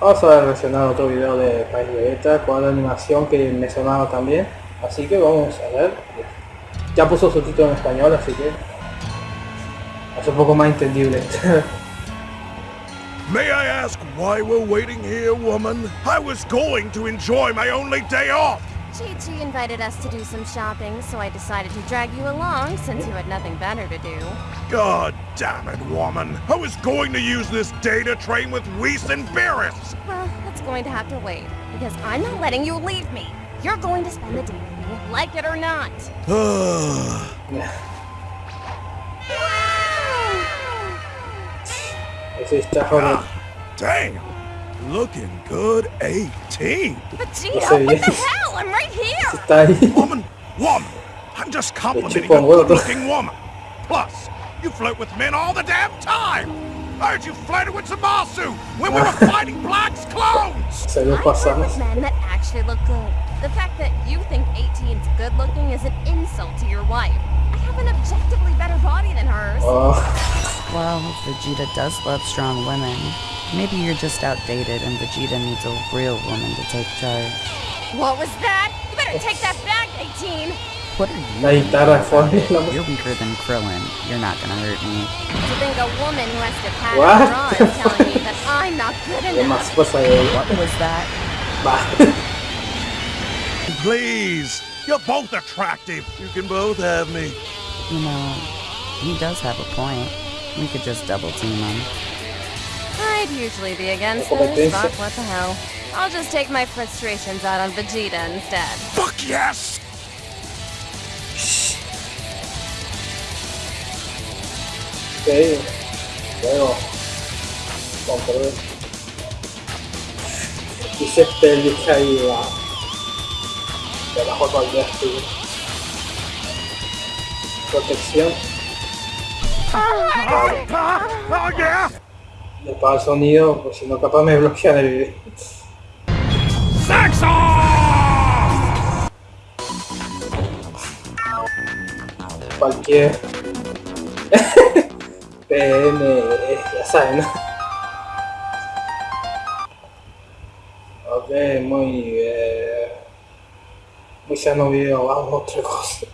Vamos a reaccionar otro video de País Vegeta con la animación que me sonaba también. Así que vamos a ver. Ya puso su título en español, así que es un poco más entendible. May I ask why we're waiting here, woman? I was going to enjoy my only day off. Chi-Chi invited us to do some shopping, so I decided to drag you along since you had nothing better to do. God damn it, woman. I was going to use this day to train with Whis and Beerus. Well, that's going to have to wait, because I'm not letting you leave me. You're going to spend the day with me, like it or not. Ese está joven. Damn. Looking good 18. Vegeta, what the hell? I'm right here! Está ahí. Woman, woman. I'm just complimenting chupa a un huevo. good-looking woman. Plus, you flirt with men all the damn time. I heard you flirted with Zamasu when we were fighting Black's clones. Se lo I work pasamos. with men that actually look good. The fact that you think 18's good looking is an insult to your wife. I have an objectively better body than hers. Oh, Well, Vegeta does love strong women. Maybe you're just outdated and Vegeta needs a real woman to take charge. What was that? You better take that back, 18! What are you? la guitarra de fondo. la. You're weaker than Krillin. You're not gonna hurt me. To think a woman who has to pat What? her on telling me that I'm not good enough. más cosa de What was that? Va. Please, you're both attractive. You can both have me. You know, he does have a point. We could just double team him. I'd usually be against Competencia. this, but what the hell. I'll just take my frustrations out on Vegeta instead. Fuck yes. Ok. Luego. Control. Dice pélvica y va. Debajo del destino. Protección. Oh yeah. Le pago el sonido, pues si no capaz me bloquean el video. Cualquier. PM, ya saben, ¿no? Ok, muy. Eh, muy sano video, vamos a otra cosa.